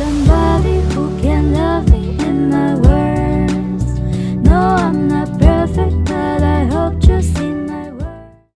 some